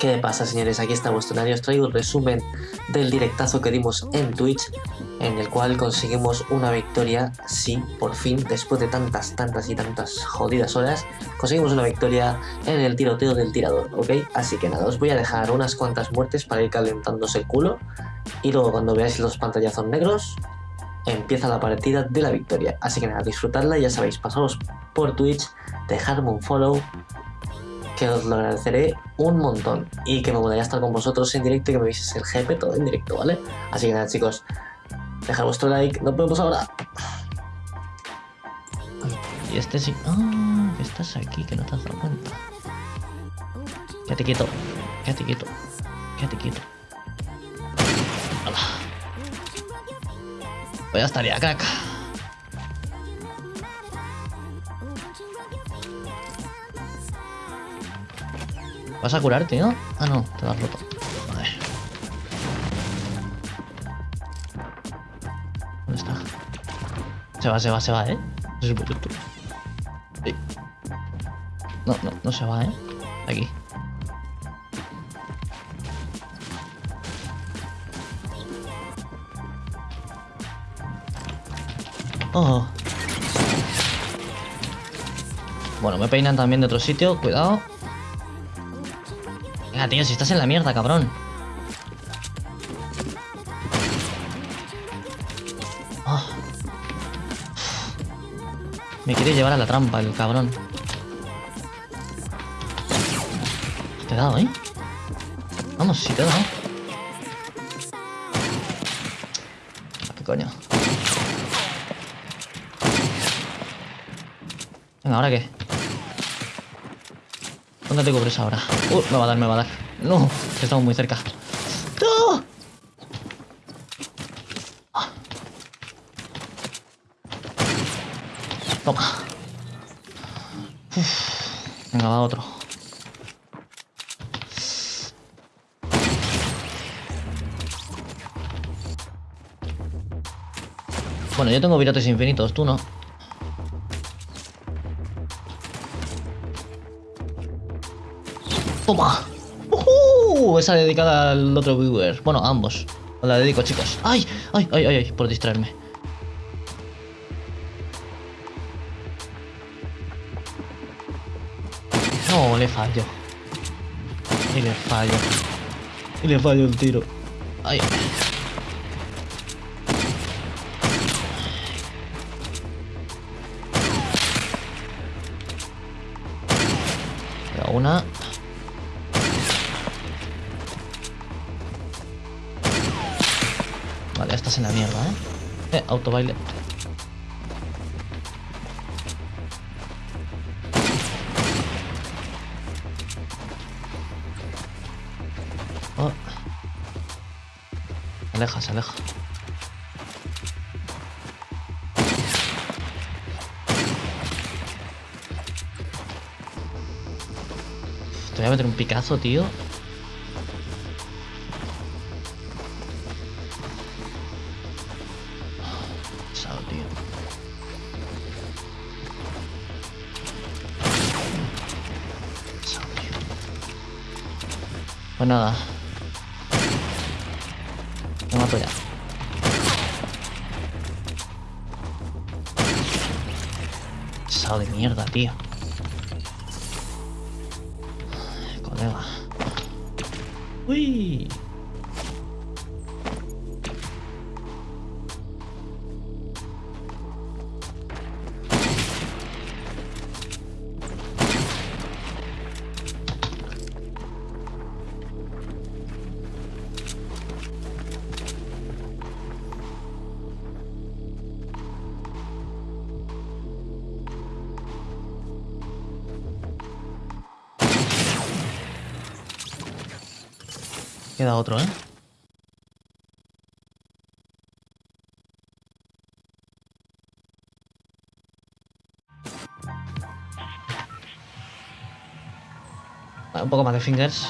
¿Qué pasa señores? Aquí está vuestro os traigo el resumen del directazo que dimos en Twitch en el cual conseguimos una victoria, sí, por fin, después de tantas, tantas y tantas jodidas horas, conseguimos una victoria en el tiroteo del tirador, ¿ok? Así que nada, os voy a dejar unas cuantas muertes para ir calentándose el culo y luego cuando veáis los pantallazos negros, empieza la partida de la victoria. Así que nada, disfrutadla, ya sabéis, pasaros por Twitch, dejadme un follow, que os lo agradeceré un montón y que me gustaría estar con vosotros en directo y que me vieseis el GP todo en directo, ¿vale? Así que nada chicos, dejad vuestro like, nos vemos ahora. Y este sí... Ah, estás aquí, que no te has dado cuenta. Quédate quieto, quédate quieto, quédate quieto. ¡Hala! Pues ya estaría, crack. ¿Vas a curarte, no? Ah, no, te has roto. Vale. ¿Dónde está? Se va, se va, se va, ¿eh? Sí. No, no, no se va, ¿eh? Aquí. Oh. Bueno, me peinan también de otro sitio, cuidado. Venga, tío, si estás en la mierda, cabrón. Oh. Me quiere llevar a la trampa el cabrón. Te he dado, ¿eh? Vamos, si te he dado. ¿Qué coño? Venga, ¿ahora qué? ¿Dónde te cubres ahora? Uh, me va a dar, me va a dar. No, estamos muy cerca. ¡No! Ah. Toma. Uf. Venga, va otro. Bueno, yo tengo virotes infinitos, tú no. ¡Toma! ¡Uh! Esa dedicada al otro viewer. Bueno, a ambos. Os la dedico, chicos. ¡Ay! ¡Ay, ay, ay! ay! Por distraerme. No, le fallo. Y le fallo. Y le fallo el tiro. ¡Ay! Autobaile. Oh. Se aleja, se aleja. Te voy a meter un picazo, tío. Pesado, tío. Pesado, tío. Pues nada. Me mato ya. Pesado de mierda, tío. Colega. Uy. Queda otro, ¿eh? Un poco más de fingers.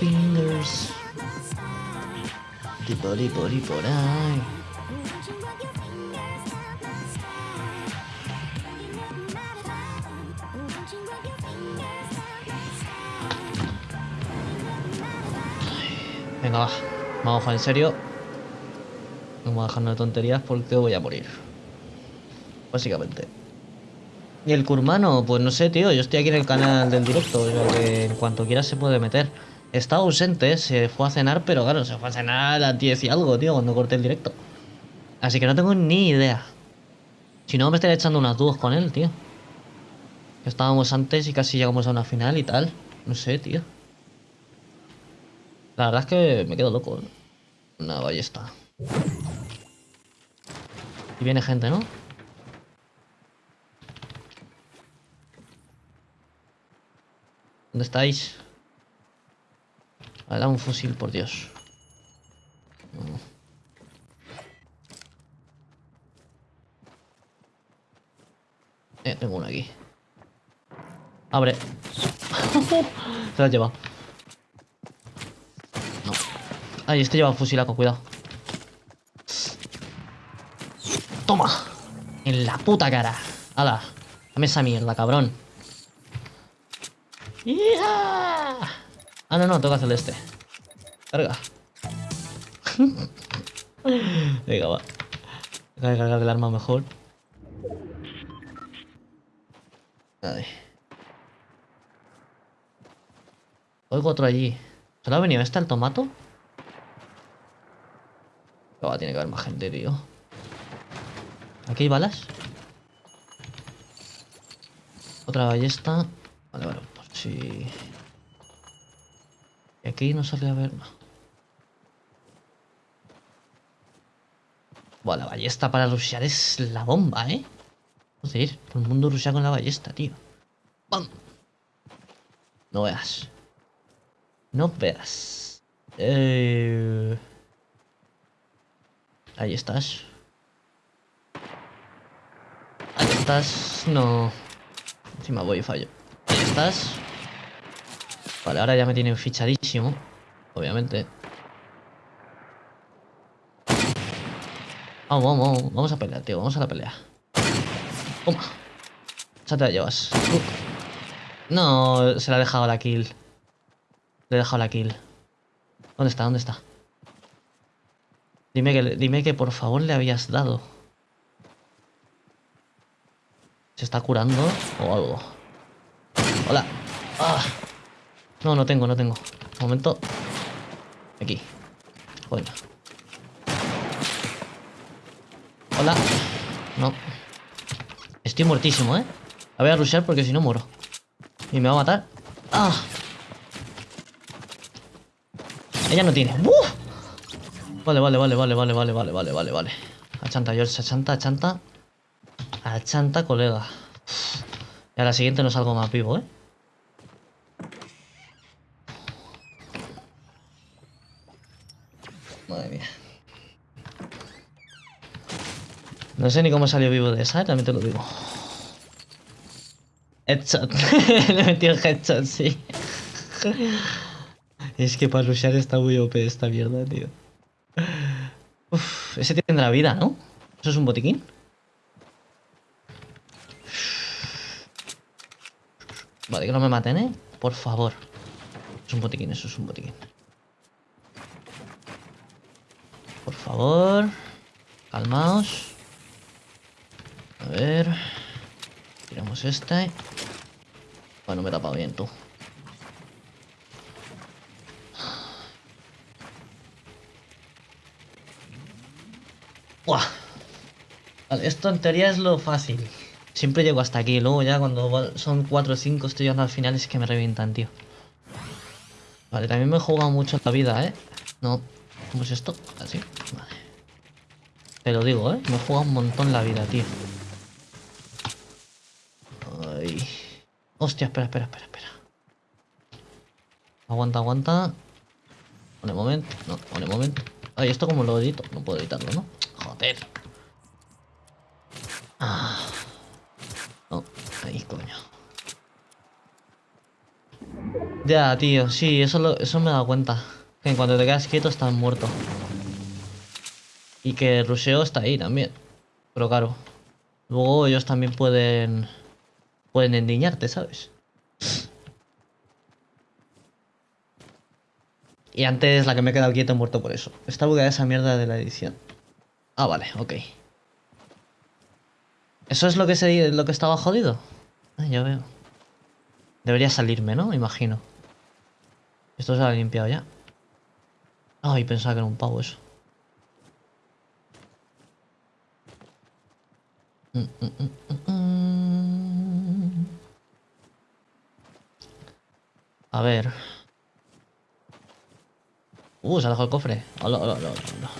Fingers. Por ahí, por ahí, Venga, va. Vamos a jugar en serio. Vamos a dejarnos de tonterías porque voy a morir. Básicamente. ¿Y el Kurmano? Pues no sé, tío. Yo estoy aquí en el canal del directo. O que en cuanto quiera se puede meter. Está ausente, se fue a cenar, pero claro, se fue a cenar a las 10 y algo, tío, cuando corté el directo. Así que no tengo ni idea. Si no, me estaría echando unas dudas con él, tío. Estábamos antes y casi llegamos a una final y tal. No sé, tío. La verdad es que me quedo loco. Una ballesta. Y viene gente, ¿no? ¿Dónde estáis? Vale, un fusil, por Dios. Eh, tengo uno aquí. Abre. Se lo has llevado. Ay, este lleva fusilaco, cuidado. Toma. En la puta cara. Hala. Dame esa mierda, cabrón. ¡Ya! Ah, no, no, toca hacer este. Carga. Venga, va. Voy a cargar el arma mejor. Ay. Oigo otro allí. ¿Solo ha venido este al tomato? Tiene que haber más gente, tío. ¿Aquí hay balas? Otra ballesta. Vale, vale, pues sí. Y aquí no sale a ver. No. Buah, la ballesta para rushear es la bomba, ¿eh? Joder, todo el mundo rushea con la ballesta, tío. ¡Bam! No veas. No veas. Eh... Ahí estás. Ahí estás. No. Encima voy y fallo. Ahí estás. Vale, ahora ya me tienen fichadísimo. Obviamente. Vamos, vamos, vamos. Vamos a pelear, tío. Vamos a la pelea. Toma. Ya te la llevas. No, se la ha dejado la kill. Le he dejado la kill. ¿Dónde está? ¿Dónde está? Dime que, dime que por favor le habías dado. ¿Se está curando o algo? Hola. Ah. No, no tengo, no tengo. Un momento. Aquí. Joder. Hola. No. Estoy muertísimo, ¿eh? La voy a rushear porque si no muero. Y me va a matar. ¡Ah! Ella no tiene. ¡Uf! Vale, vale, vale, vale, vale, vale, vale, vale, vale, vale. Achanta, George, achanta, achanta. Achanta, colega. Y a la siguiente no salgo más vivo, ¿eh? Madre mía. No sé ni cómo salió vivo de esa, ¿eh? también te lo digo. Headshot. Le he metido headshot, sí. es que para rushear está muy OP esta mierda, tío. Ese tendrá vida, ¿no? ¿Eso es un botiquín? Vale, que no me maten, ¿eh? Por favor. Es un botiquín, eso es un botiquín. Por favor. Calmaos. A ver. Tiramos este. Bueno, me he tapado bien, tú. Buah. Vale, esto en teoría es lo fácil. Siempre llego hasta aquí, luego ya cuando son 4 o 5 estoy llegando al final es que me revientan, tío. Vale, también me he jugado mucho la vida, ¿eh? No. ¿Cómo es esto? Así. Vale. Te lo digo, ¿eh? Me he jugado un montón la vida, tío. Ay. Hostia, espera, espera, espera, espera. Aguanta, aguanta. Un momento. No, un momento. Ay, ¿esto como lo edito? No puedo editarlo, ¿no? Ah. No, ahí, coño. Ya, tío, sí, eso, lo- eso me he dado cuenta. Que en cuanto te quedas quieto estás muerto. Y que el rusheo está ahí también. Pero claro. Luego ellos también pueden... Pueden endiñarte, ¿sabes? Y antes la que me he quedado quieto he muerto por eso. Está bugueada esa mierda de la edición. Ah, vale, ok. ¿Eso es lo que, se, lo que estaba jodido? Ah, ya veo. Debería salirme, ¿no? Imagino. Esto se ha limpiado ya. Ay, pensaba que era un pavo eso. Mm, mm, mm, A ver. Uh, se ha dejado el cofre. Hola, hola, hola, hola.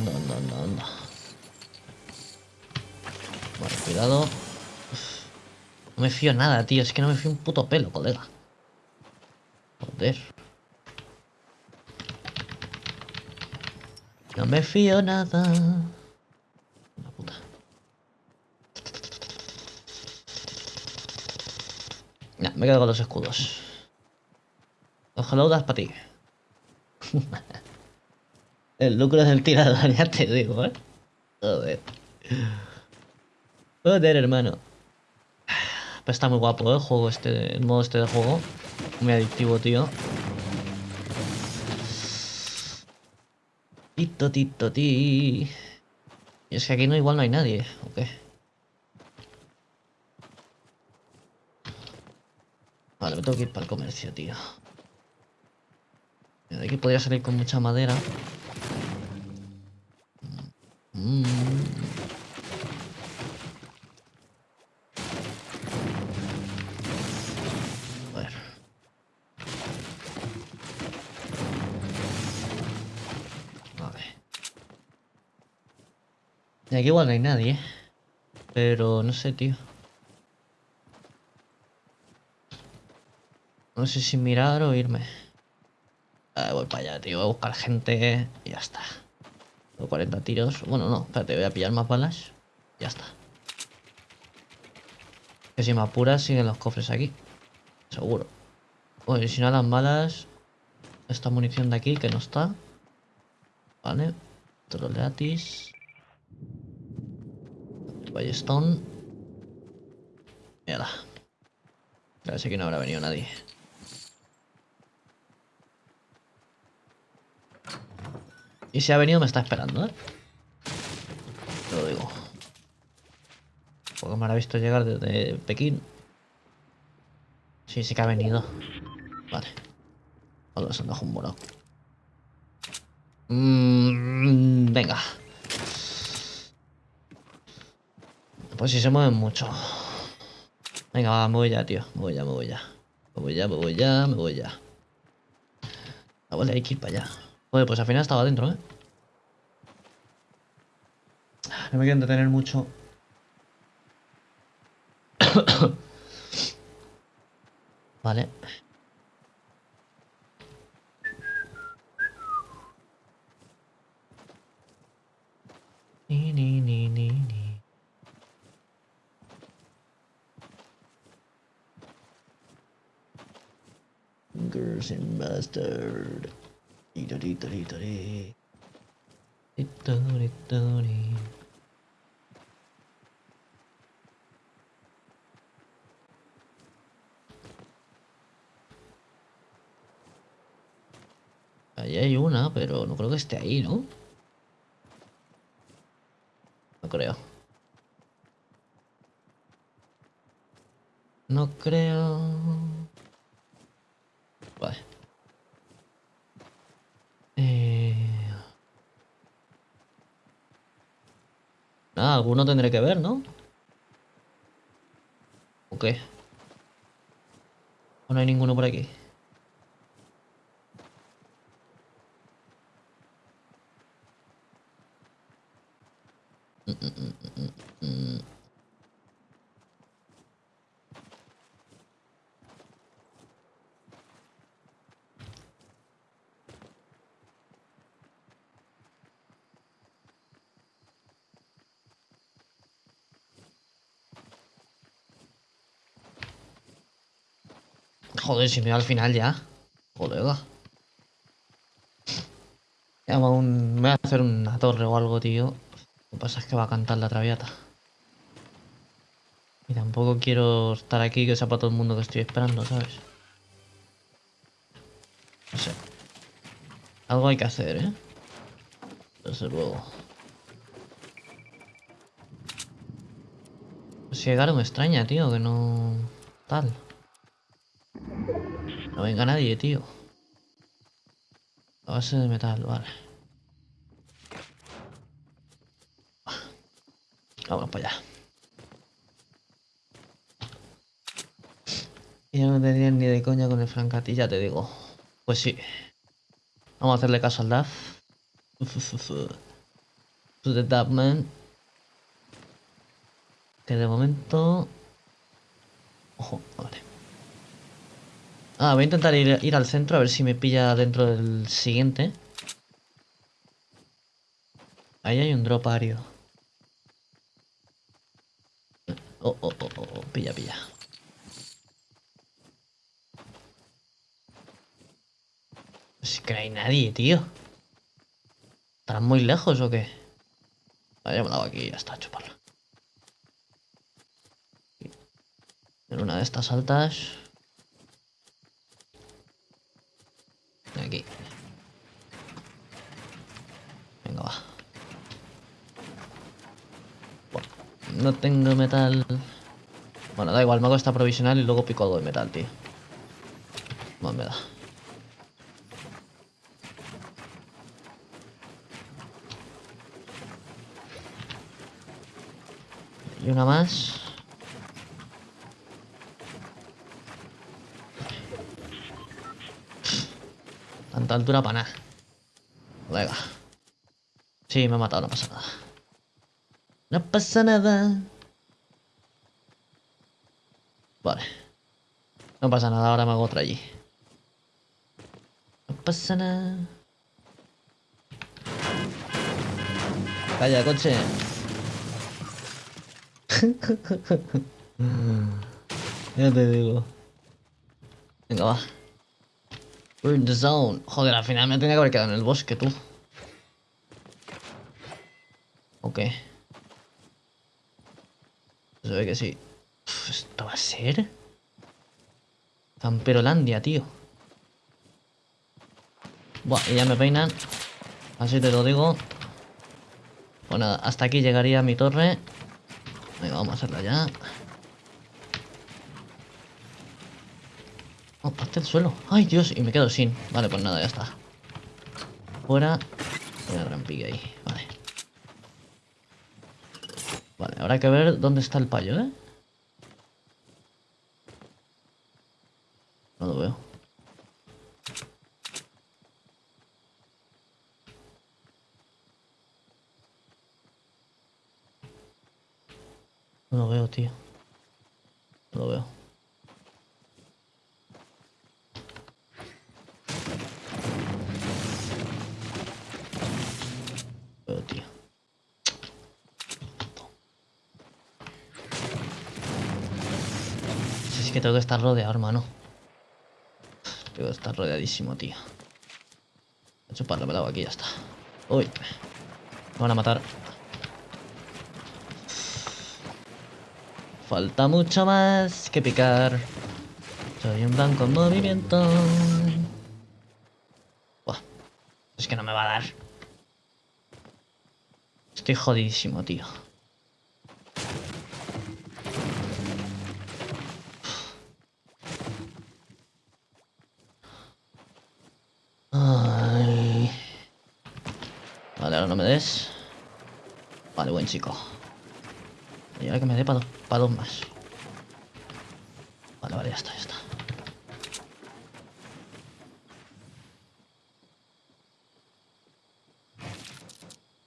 Anda, anda, anda, anda. Vale, cuidado. No me fío nada, tío. Es que no me fío un puto pelo, colega. Joder. No me fío nada. La puta. Ya, me quedo con los escudos. Hellodas para ti. El lucro del tirador, ya te digo, ¿eh? Joder. Joder, hermano. Pues está muy guapo ¿eh? el juego este, el modo este de juego. Muy adictivo, tío. Tito, tito, ti. Y es que aquí no igual no hay nadie, ¿o qué? Vale, me tengo que ir para el comercio, tío. De aquí podría salir con mucha madera. Mm. A ver. Y aquí igual no hay nadie. Pero no sé, tío. No sé si mirar o irme. Ah, voy para allá, tío. Voy a buscar gente y ya está. Tengo 40 tiros. Bueno, no, espérate, voy a pillar más balas. Ya está. Que si me apuras siguen los cofres aquí. Seguro. Bueno, y si no las balas... Esta munición de aquí que no está. Vale. Troleatis. Ballestón. Mira. A ver si aquí no habrá venido nadie. Y si ha venido me está esperando, ¿eh? Lo digo. Porque me habrá visto llegar desde Pekín. Sí, sí que ha venido. Vale. Hola, se han dejado un morado. Mm, venga. Pues si se mueven mucho. Venga, va, me voy ya, tío. Me voy ya, me voy ya. Me voy ya, me voy ya, me voy ya. Ah, vale, hay que ir para allá. Joder, pues al final estaba dentro, ¿eh? No me quiero entretener mucho. vale. Ni, ni, ni, ni, ni. Girls and mustard. Ahí hay una, pero no creo que esté ahí, ¿no? No creo. No creo. Vale. Ah, alguno tendré que ver, ¿no? ¿O qué? ¿O no hay ninguno por aquí? Mm, mm, mm, mm, mm. Joder, si me va al final ya. Joder. Un- me voy a hacer una torre o algo, tío. Lo que pasa es que va a cantar la traviata. Y tampoco quiero estar aquí que sepa todo el mundo que estoy esperando, ¿sabes? No sé. Algo hay que hacer, ¿eh? Desde luego. Pues llegaron extraña, tío, que no... Tal. No venga nadie, tío. A base de metal, vale. Vamos para allá. Y no tendrían ni de coña con el Francati, ya te digo. Pues sí. Vamos a hacerle caso al DAF. To the Dapman. Que de momento... Ojo, vale. Ah, voy a intentar ir, ir al centro a ver si me pilla dentro del siguiente. Ahí hay un drop ario. Oh, oh, oh, oh, oh, pilla, pilla. Es que no hay nadie, tío. ¿Estarán muy lejos o qué? Vale, ya me he dado aquí y ya está, chuparla. En una de estas altas. Aquí. Venga, va. Buah, no tengo metal. Bueno, da igual, me hago esta provisional y luego pico algo de metal, tío. Bueno, me da. Y una más. Tanta altura para nada. Venga. Sí, me ha matado, no pasa nada. No pasa nada. Vale. No pasa nada, ahora me hago otra allí. No pasa nada. Calla, coche. ya te digo. Venga, va. We're in the zone. Joder, al final me tenía que haber quedado en el bosque, tú. Ok. Se ve que sí. ¿Esto va a ser? Camperolandia, tío. Buah, y ya me peinan. Así te lo digo. Pues nada, hasta aquí llegaría mi torre. Venga, vamos a hacerla ya. Oh, parte el suelo. Ay, Dios, y me quedo sin. Vale, pues nada, ya está. Fuera. Voy a rampilla ahí. Vale. Vale, hay que ver dónde está el payo, ¿eh? No lo veo. No lo veo, tío. No lo. Veo, es que tengo que estar rodeado, hermano. Tengo que estar rodeadísimo, tío. Voy a chuparlo, me la hago aquí ya está. Uy. Me van a matar. Falta mucho más que picar. Soy un blanco en movimiento. Buah. Es que no me va a dar. Estoy jodidísimo, tío. Ay. Vale, buen chico. Y ahora que me dé para dos más. Vale, vale, ya está, ya está.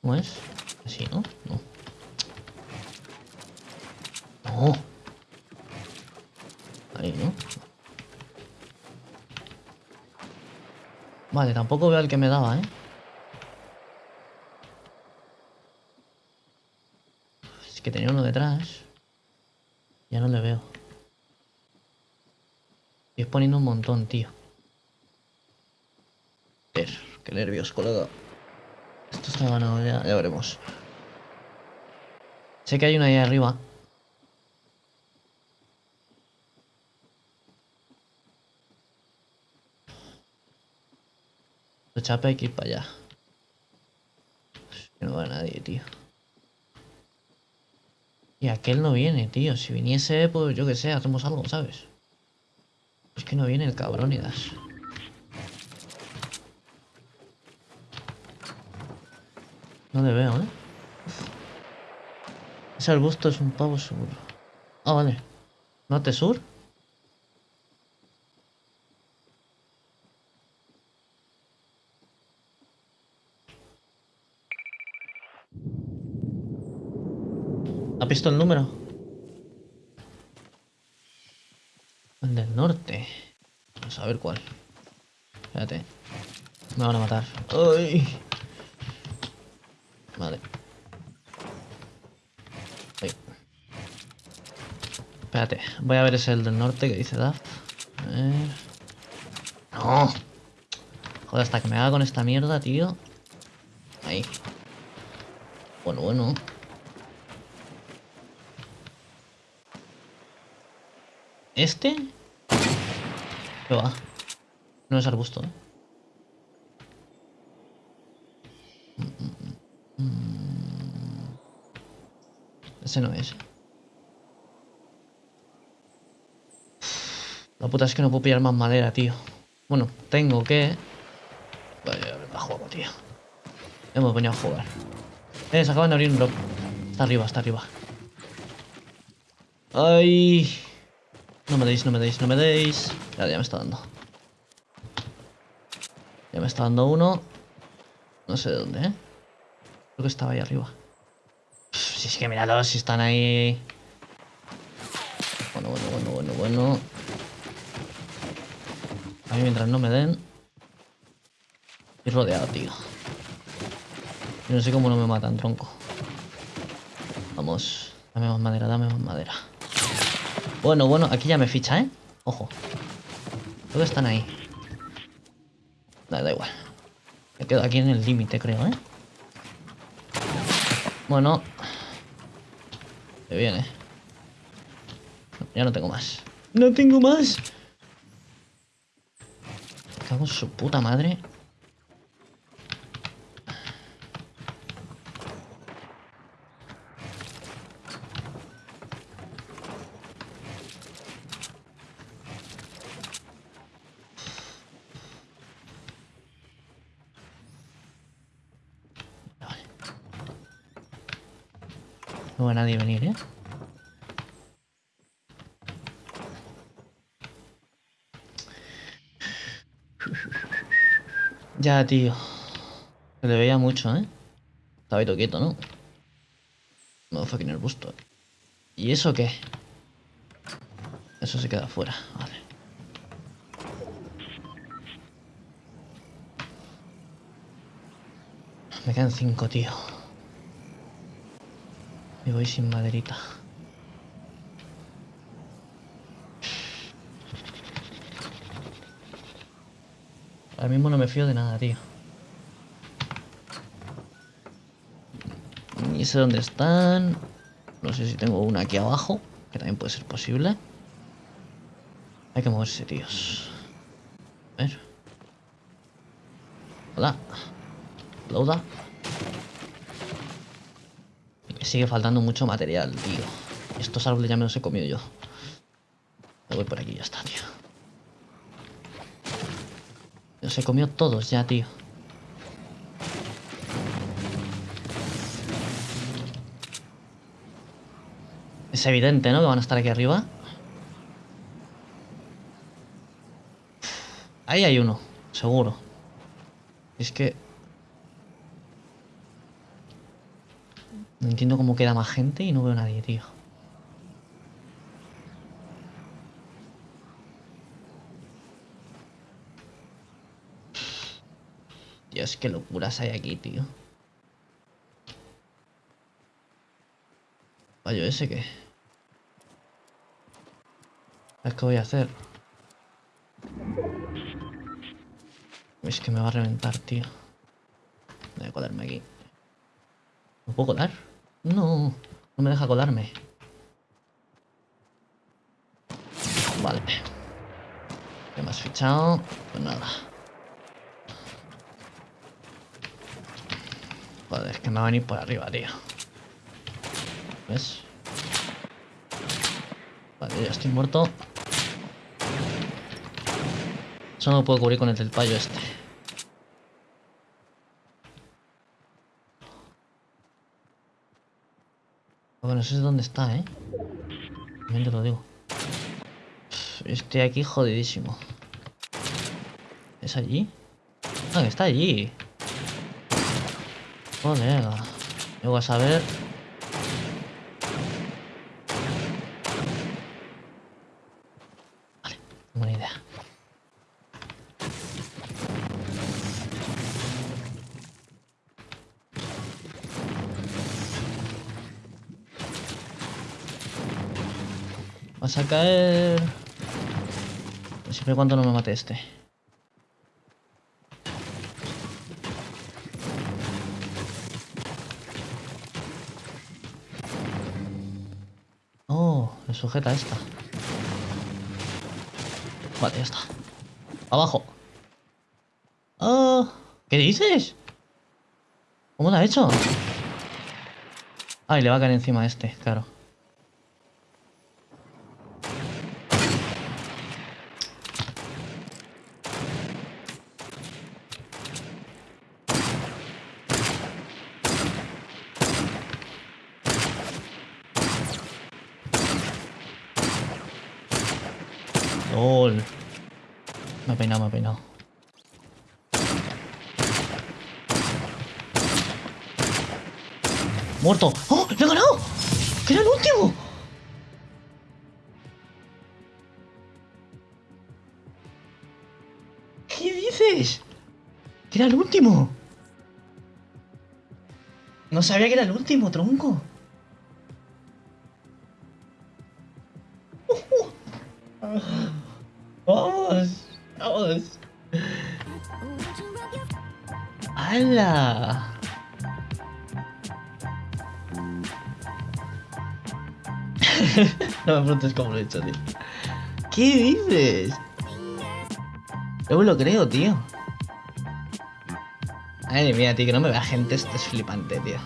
¿Cómo es? Así, ¿no? No. No. Ahí, ¿no? Vale, tampoco veo al que me daba, ¿eh? Es que tenía uno detrás. Ya no le veo. Y es poniendo un montón, tío. Qué nervios, colega. Esto está ganado ya, ya veremos. Sé que hay una ahí arriba. Lo chape hay que ir para allá. Que no va nadie, tío. Y aquel no viene, tío. Si viniese, pues yo qué sé, hacemos algo, ¿sabes? Es que no viene el cabrón y das. No le veo, ¿eh? Ese arbusto es un pavo seguro. Ah, vale. ¿Norte sur? ¿Ha visto el número? El del norte. Vamos a ver cuál. Espérate. Me van a matar. ¡Ay! Vale. Ay. Espérate. Voy a ver ese el del norte que dice Daft. A ver. ¡No! Joder, hasta que me haga con esta mierda, tío. Ahí. Bueno, bueno. ¿Este? ¿Qué va? No es arbusto. Ese no es. La puta es que no puedo pillar más madera, tío. Bueno, tengo que... Vaya, a juego, tío. Hemos venido a jugar. Eh, se acaban de abrir un drop. Está arriba, está arriba. ¡Ay! No me deis, no me deis, no me deis. Ya, ya me está dando. Ya me está dando uno. No sé de dónde, ¿eh? Creo que estaba ahí arriba. si es que míralos, si están ahí. Bueno, bueno, bueno, bueno, bueno. A mí mientras no me den. Estoy rodeado, tío. Yo no sé cómo no me matan, tronco. Vamos. Dame más madera, dame más madera. Bueno, bueno, aquí ya me ficha, ¿eh? Ojo. Que están ahí. Da, da igual. Me quedo aquí en el límite, creo, ¿eh? Bueno. Se viene. Ya no tengo más. ¡No tengo más! Me cago en su puta madre. No va a nadie venir, ¿eh? Ya, tío. Se le veía mucho, ¿eh? Estaba ahí todo quieto, ¿no? No fucking el busto. ¿Y eso qué? Eso se queda fuera, vale. Me quedan cinco, tío. Y voy sin maderita. Ahora mismo no me fío de nada, tío. Ni sé dónde están. No sé si tengo una aquí abajo, que también puede ser posible. Hay que moverse, tíos. A ver. Hola. Lauda. Sigue faltando mucho material, tío. Estos árboles ya me los he comido yo. Me voy por aquí ya está, tío. Los he comido todos ya, tío. Es evidente, ¿no? Que van a estar aquí arriba. Ahí hay uno, seguro. Es que... No entiendo cómo queda más gente y no veo nadie, tío. Dios, qué locuras hay aquí, tío. Vaya, ¿ese qué? ¿Sabes qué voy a hacer? Es que me va a reventar, tío. Voy a colarme aquí. ¿No puedo colar? No, no me deja colarme. Vale. ¿Qué has fichado? Pues nada. Joder, es que me va a venir por arriba, tío. ¿Ves? Vale, ya estoy muerto. Eso no puedo cubrir con el del payo este. Bueno, no sé dónde está, ¿eh? También te lo digo. Estoy aquí jodidísimo. ¿Es allí? Ah, está allí. Joder. Yo a saber. Caer. Siempre y cuando no me mate este. Oh, me sujeta esta. Vale, ya está. Abajo. Oh, ¿Qué dices? ¿Cómo lo ha hecho? Ay, le va a caer encima a este, claro. No sabía que era el último, tronco. Vamos, vamos. ¡Hala! no me preguntes cómo lo he hecho, tío. ¿Qué dices? Yo me lo creo, tío. Ay, mía, tío, que no me vea gente, esto es flipante, tío.